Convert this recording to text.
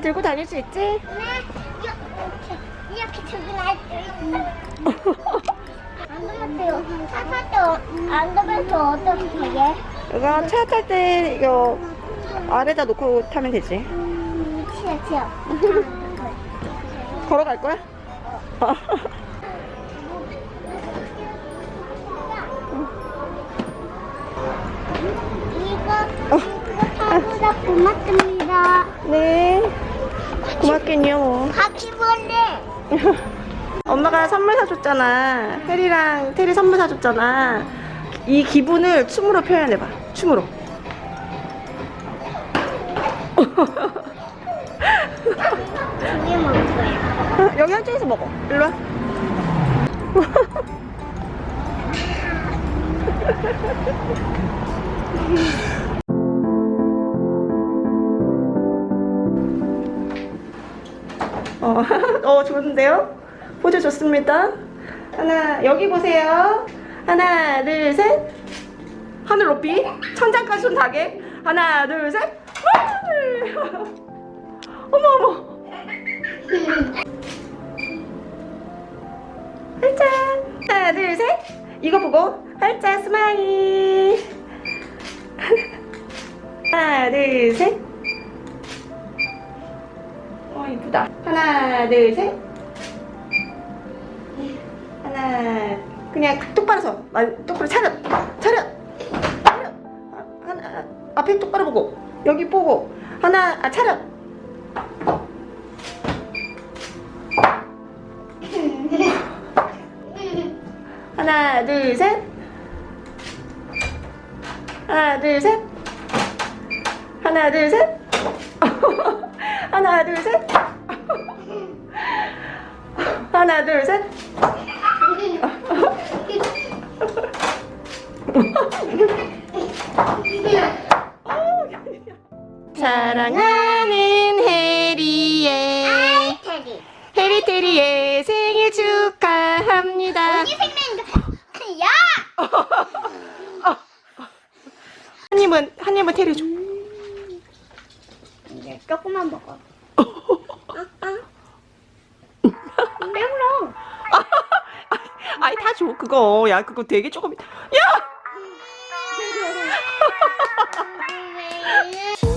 잘 들고 다닐 수 있지? 네. 이렇게 이렇게 들고 나올 안 되면 차탈 때안 되면 또 어떻게 해? 이거 차 탈 때 이거 아래다 놓고 타면 되지. 음, 싫어 싫어. 걸어갈 거야? 이거 이거 타보다 고맙습니다. 네. 고맙겠요. 바퀴벌레. 엄마가 선물 사줬잖아. 테리랑 테리 선물 사줬잖아. 이 기분을 춤으로 표현해봐. 춤으로. 두개 먹을 거야. 여기 한쪽에서 먹어. 일로 와. 어, 어, 좋은데요? 포즈 좋습니다. 하나, 여기 보세요. 하나, 둘, 셋. 하늘 높이. 천장까지 손 닿게. 하나, 둘, 셋. 어머, 어머. 활짝 하나 둘 셋 이거 보고 활짝 smile 하나 둘셋 어 이쁘다. 하나 둘셋. 하나 그냥 똑바로 서. 아, 똑바로 차렷. 차렷. 차렷. 아, 하나 앞에 똑바로 보고. 여기 보고. 하나 아 차렷. 하나 둘 셋. 하나 둘 셋. 하나 둘셋 하나 둘 셋 하나 둘 셋 사랑하는 해리의 테리. 해리테리의 생일 축하합니다 우리 생명도 야. 한 입은 한 입은 테리 줘 조금만 먹어. 배불러. 아이 다 줘 그거. 야 그거 되게 조금. 야.